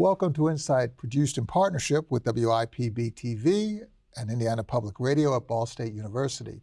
Welcome to Insight, produced in partnership with WIPB TV and Indiana Public Radio at Ball State University.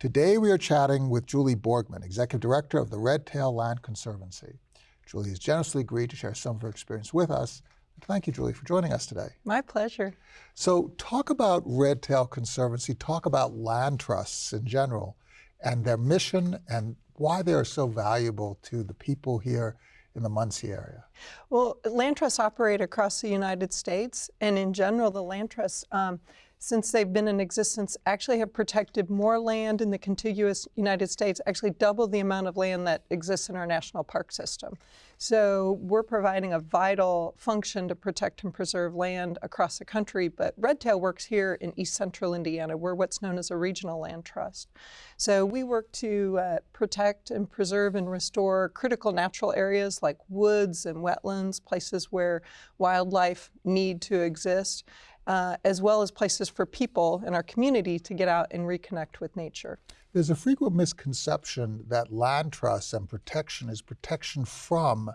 Today we are chatting with Julie Borgman, Executive Director of the Red Tail Land Conservancy. Julie has generously agreed to share some of her experience with us. Thank you, Julie, for joining us today. My pleasure. So talk about Red Tail Conservancy, talk about land trusts in general and their mission and why they are so valuable to the people here in the Muncie area? Well, land trusts operate across the United States, and in general, the land trusts, um, since they've been in existence, actually have protected more land in the contiguous United States, actually double the amount of land that exists in our national park system. So we're providing a vital function to protect and preserve land across the country, but Redtail works here in east central Indiana. We're what's known as a regional land trust. So we work to uh, protect and preserve and restore critical natural areas like woods and wetlands, places where wildlife need to exist. Uh, as well as places for people in our community to get out and reconnect with nature. There's a frequent misconception that land trusts and protection is protection from,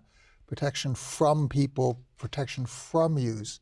protection from people, protection from use,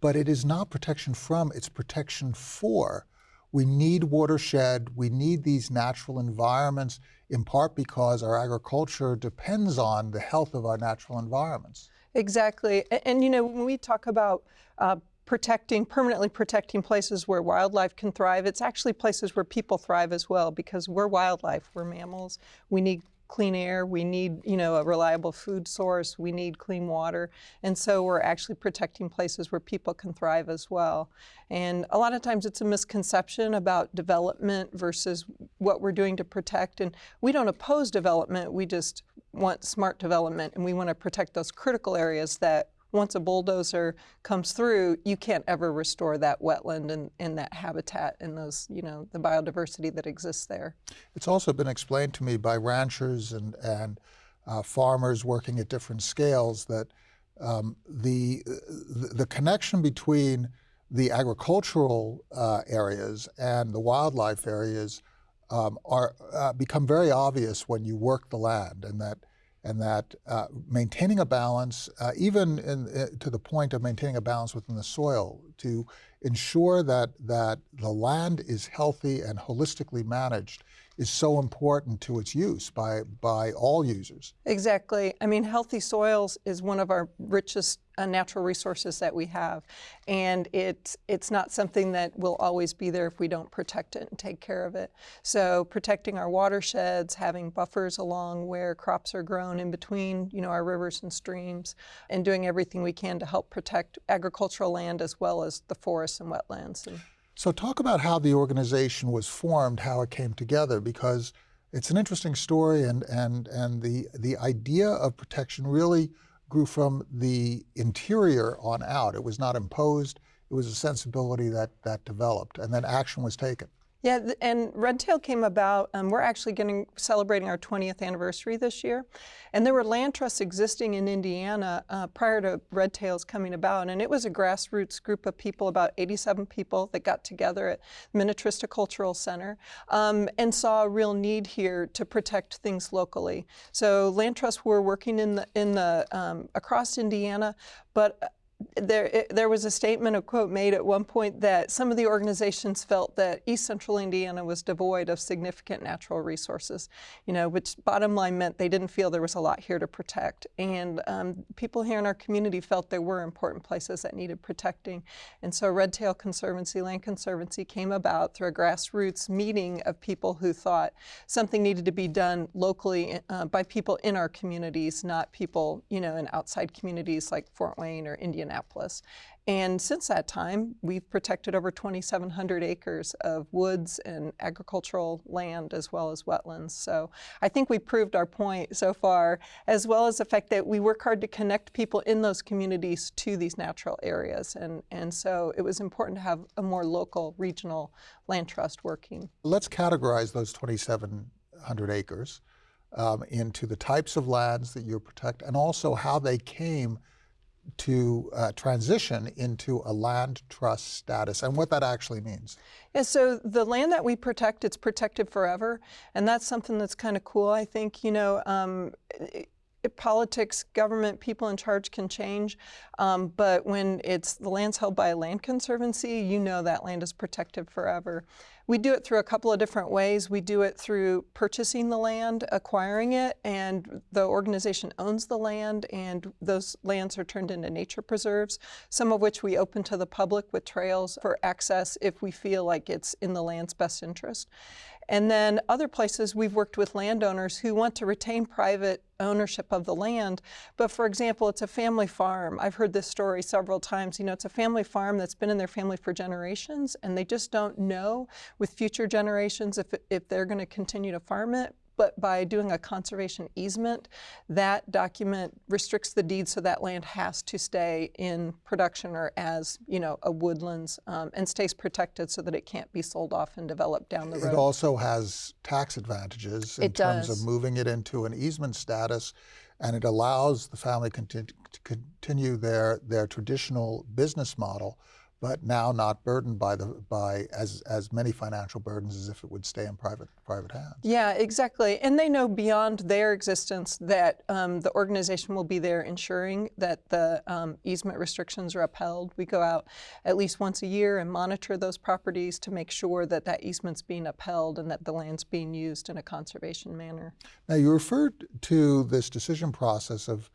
but it is not protection from, it's protection for. We need watershed, we need these natural environments, in part because our agriculture depends on the health of our natural environments. Exactly, and, and you know, when we talk about uh, protecting, permanently protecting places where wildlife can thrive. It's actually places where people thrive as well because we're wildlife, we're mammals. We need clean air, we need, you know, a reliable food source, we need clean water. And so we're actually protecting places where people can thrive as well. And a lot of times it's a misconception about development versus what we're doing to protect. And we don't oppose development, we just want smart development and we want to protect those critical areas that once a bulldozer comes through, you can't ever restore that wetland and, and that habitat and those, you know, the biodiversity that exists there. It's also been explained to me by ranchers and, and uh, farmers working at different scales that um, the, the connection between the agricultural uh, areas and the wildlife areas um, are uh, become very obvious when you work the land and that and that uh, maintaining a balance, uh, even in, uh, to the point of maintaining a balance within the soil, to ensure that, that the land is healthy and holistically managed is so important to its use by, by all users. Exactly. I mean, healthy soils is one of our richest uh, natural resources that we have. And it, it's not something that will always be there if we don't protect it and take care of it. So protecting our watersheds, having buffers along where crops are grown in between, you know, our rivers and streams, and doing everything we can to help protect agricultural land as well as the forests and wetlands. And so talk about how the organization was formed, how it came together, because it's an interesting story and, and, and the, the idea of protection really grew from the interior on out. It was not imposed, it was a sensibility that, that developed and then action was taken. Yeah, and Redtail came about, um, we're actually getting celebrating our 20th anniversary this year. And there were land trusts existing in Indiana uh, prior to Redtail's coming about. And it was a grassroots group of people, about 87 people that got together at Minnetrista Cultural Center um, and saw a real need here to protect things locally. So land trusts were working in the, in the um, across Indiana, but there, it, there was a statement, a quote made at one point that some of the organizations felt that East Central Indiana was devoid of significant natural resources, you know, which bottom line meant they didn't feel there was a lot here to protect. And um, people here in our community felt there were important places that needed protecting. And so Red Tail Conservancy, Land Conservancy came about through a grassroots meeting of people who thought something needed to be done locally uh, by people in our communities, not people, you know, in outside communities like Fort Wayne or Indian Indianapolis. And since that time, we've protected over 2,700 acres of woods and agricultural land as well as wetlands. So I think we proved our point so far, as well as the fact that we work hard to connect people in those communities to these natural areas. And, and so it was important to have a more local, regional land trust working. Let's categorize those 2,700 acres um, into the types of lands that you protect and also how they came to uh, transition into a land trust status and what that actually means. Yeah, so the land that we protect, it's protected forever. And that's something that's kind of cool. I think, you know, um, politics, government, people in charge can change, um, but when it's the land's held by a land conservancy, you know that land is protected forever. We do it through a couple of different ways. We do it through purchasing the land, acquiring it, and the organization owns the land, and those lands are turned into nature preserves, some of which we open to the public with trails for access if we feel like it's in the land's best interest. And then other places we've worked with landowners who want to retain private ownership of the land. But for example, it's a family farm. I've heard this story several times. You know, it's a family farm that's been in their family for generations and they just don't know with future generations if, if they're going to continue to farm it but by doing a conservation easement, that document restricts the deed so that land has to stay in production or as, you know, a woodlands um, and stays protected so that it can't be sold off and developed down the road. It also has tax advantages in It terms does. of moving it into an easement status, and it allows the family conti- to continue their, their traditional business model, but now not burdened by the by as as many financial burdens as if it would stay in private private hands. Yeah, exactly. And they know beyond their existence that um, the organization will be there ensuring that the um, easement restrictions are upheld. We go out at least once a year and monitor those properties to make sure that that easement's being upheld and that the land's being used in a conservation manner. Now you referred to this decision process of,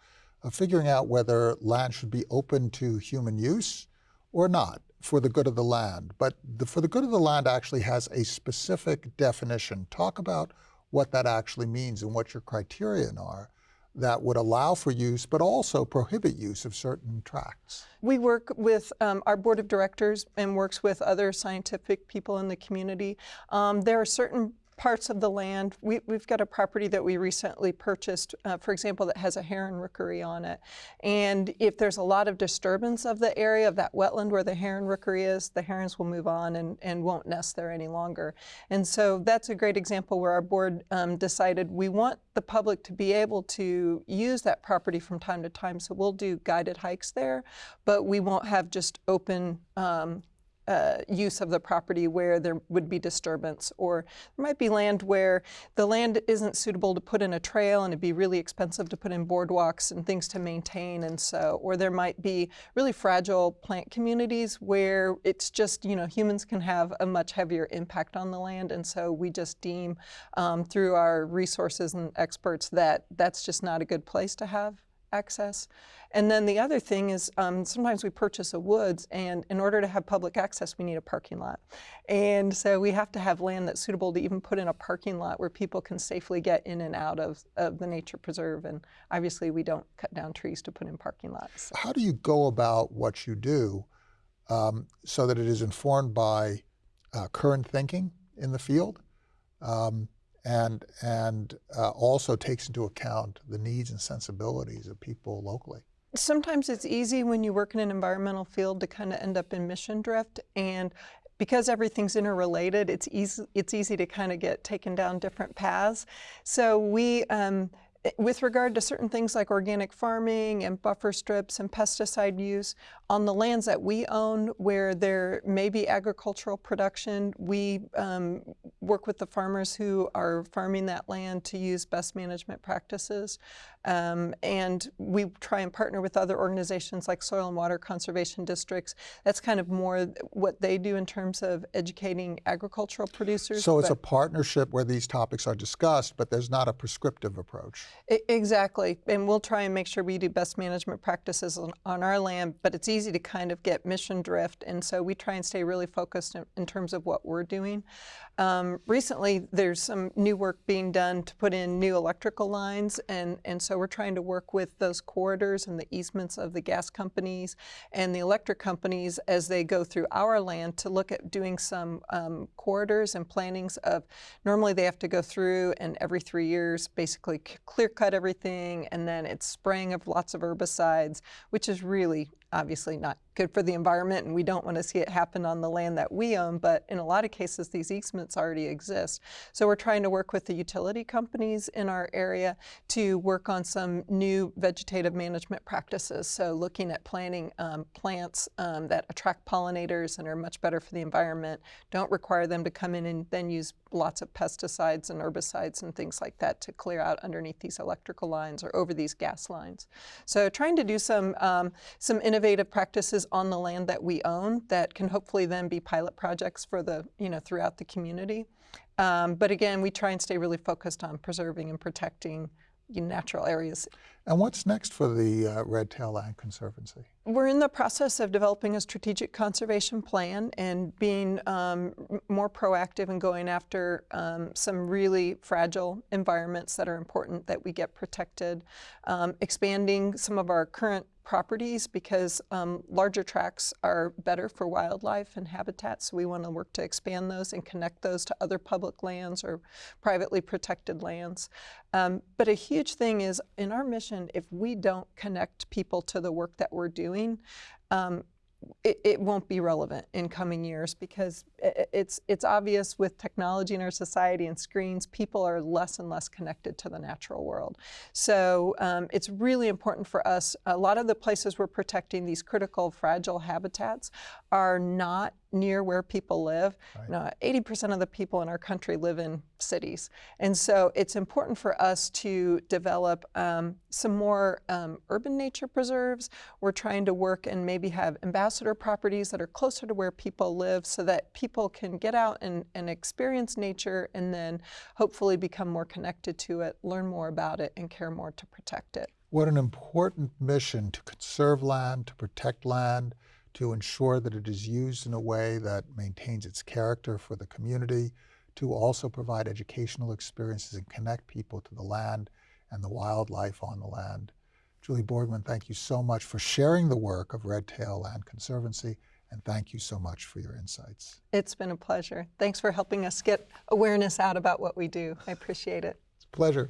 of figuring out whether land should be open to human use or not for the good of the land. But the, for the good of the land actually has a specific definition. Talk about what that actually means and what your criterion are that would allow for use but also prohibit use of certain tracts. We work with um, our board of directors and works with other scientific people in the community. Um, there are certain parts of the land. We, we've got a property that we recently purchased, uh, for example, that has a heron rookery on it. And if there's a lot of disturbance of the area of that wetland where the heron rookery is, the herons will move on and, and won't nest there any longer. And so that's a great example where our board um, decided we want the public to be able to use that property from time to time. So we'll do guided hikes there, but we won't have just open um, uh, use of the property where there would be disturbance, or there might be land where the land isn't suitable to put in a trail and it'd be really expensive to put in boardwalks and things to maintain, and so, or there might be really fragile plant communities where it's just, you know, humans can have a much heavier impact on the land, and so we just deem um, through our resources and experts that that's just not a good place to have access. And then the other thing is um, sometimes we purchase a woods, and in order to have public access, we need a parking lot. And so we have to have land that's suitable to even put in a parking lot where people can safely get in and out of, of the nature preserve. And obviously, we don't cut down trees to put in parking lots. How do you go about what you do um, so that it is informed by uh, current thinking in the field um, and, and uh, also takes into account the needs and sensibilities of people locally? Sometimes it's easy when you work in an environmental field to kind of end up in mission drift. And because everything's interrelated, it's easy, it's easy to kind of get taken down different paths. So we, um, with regard to certain things like organic farming and buffer strips and pesticide use, on the lands that we own where there may be agricultural production, we um, work with the farmers who are farming that land to use best management practices. Um, and we try and partner with other organizations like soil and water conservation districts. That's kind of more what they do in terms of educating agricultural producers. So it's a partnership where these topics are discussed, but there's not a prescriptive approach. Exactly, and we'll try and make sure we do best management practices on, on our land, but it's easy to kind of get mission drift, and so we try and stay really focused in, in terms of what we're doing. Um, recently, there's some new work being done to put in new electrical lines, and, and so we're trying to work with those corridors and the easements of the gas companies and the electric companies as they go through our land to look at doing some um, corridors and plantings of, normally they have to go through and every three years basically clear cut everything and then it's spraying of lots of herbicides, which is really obviously not good for the environment and we don't want to see it happen on the land that we own, but in a lot of cases these easements already exist. So we're trying to work with the utility companies in our area to work on some new vegetative management practices. So looking at planting um, plants um, that attract pollinators and are much better for the environment, don't require them to come in and then use lots of pesticides and herbicides and things like that to clear out underneath these electrical lines or over these gas lines. So trying to do some, um, some innovative practices on the land that we own that can hopefully then be pilot projects for the, you know, throughout the community. Um, but again, we try and stay really focused on preserving and protecting you know, natural areas. And what's next for the uh, Red Tail Land Conservancy? We're in the process of developing a strategic conservation plan and being um, more proactive and going after um, some really fragile environments that are important that we get protected, um, expanding some of our current properties because um, larger tracts are better for wildlife and habitat. So we want to work to expand those and connect those to other public lands or privately protected lands. Um, but a huge thing is in our mission, if we don't connect people to the work that we're doing, um, it, it, won't be relevant in coming years because it's it's obvious with technology in our society and screens, people are less and less connected to the natural world. So um, it's really important for us. A lot of the places we're protecting these critical fragile habitats are not near where people live. Right. You know, 80% of the people in our country live in cities. And so it's important for us to develop um, some more um, urban nature preserves. We're trying to work and maybe have ambassador properties that are closer to where people live so that people can get out and, and experience nature and then hopefully become more connected to it, learn more about it, and care more to protect it. What an important mission to conserve land, to protect land, to ensure that it is used in a way that maintains its character for the community, to also provide educational experiences and connect people to the land and the wildlife on the land. Julie Borgman, thank you so much for sharing the work of Red Tail Land Conservancy, and thank you so much for your insights. It's been a pleasure. Thanks for helping us get awareness out about what we do. I appreciate it. It's a pleasure.